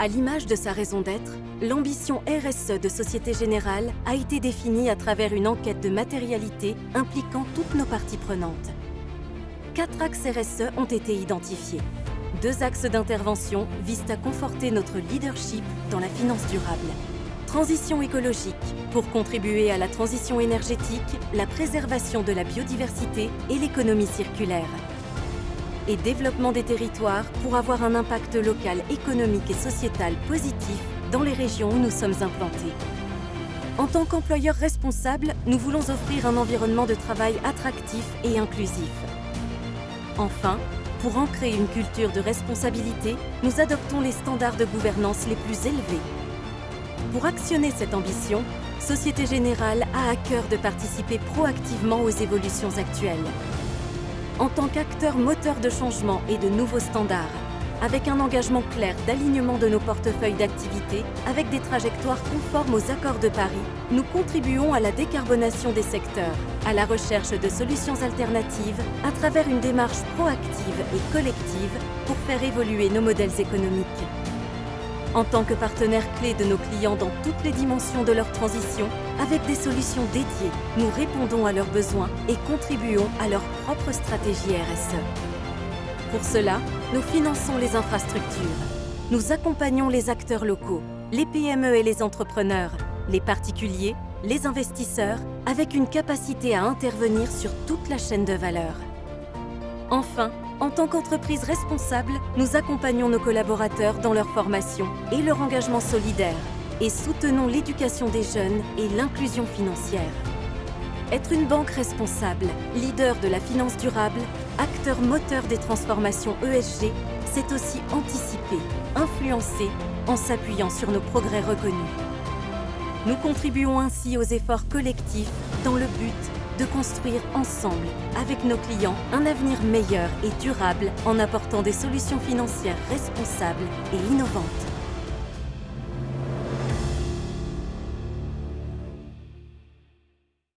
À l'image de sa raison d'être, l'ambition RSE de Société Générale a été définie à travers une enquête de matérialité impliquant toutes nos parties prenantes. Quatre axes RSE ont été identifiés. Deux axes d'intervention visent à conforter notre leadership dans la finance durable. Transition écologique, pour contribuer à la transition énergétique, la préservation de la biodiversité et l'économie circulaire et développement des territoires pour avoir un impact local, économique et sociétal positif dans les régions où nous sommes implantés. En tant qu'employeur responsable, nous voulons offrir un environnement de travail attractif et inclusif. Enfin, pour ancrer une culture de responsabilité, nous adoptons les standards de gouvernance les plus élevés. Pour actionner cette ambition, Société Générale a à cœur de participer proactivement aux évolutions actuelles en tant qu'acteur moteur de changement et de nouveaux standards, avec un engagement clair d'alignement de nos portefeuilles d'activités, avec des trajectoires conformes aux accords de Paris, nous contribuons à la décarbonation des secteurs, à la recherche de solutions alternatives à travers une démarche proactive et collective pour faire évoluer nos modèles économiques. En tant que partenaire clé de nos clients dans toutes les dimensions de leur transition, avec des solutions dédiées, nous répondons à leurs besoins et contribuons à leur propre stratégie RSE. Pour cela, nous finançons les infrastructures. Nous accompagnons les acteurs locaux, les PME et les entrepreneurs, les particuliers, les investisseurs, avec une capacité à intervenir sur toute la chaîne de valeur. Enfin, en tant qu'entreprise responsable, nous accompagnons nos collaborateurs dans leur formation et leur engagement solidaire et soutenons l'éducation des jeunes et l'inclusion financière. Être une banque responsable, leader de la finance durable, acteur moteur des transformations ESG, c'est aussi anticiper, influencer en s'appuyant sur nos progrès reconnus. Nous contribuons ainsi aux efforts collectifs dans le but de construire ensemble, avec nos clients, un avenir meilleur et durable en apportant des solutions financières responsables et innovantes.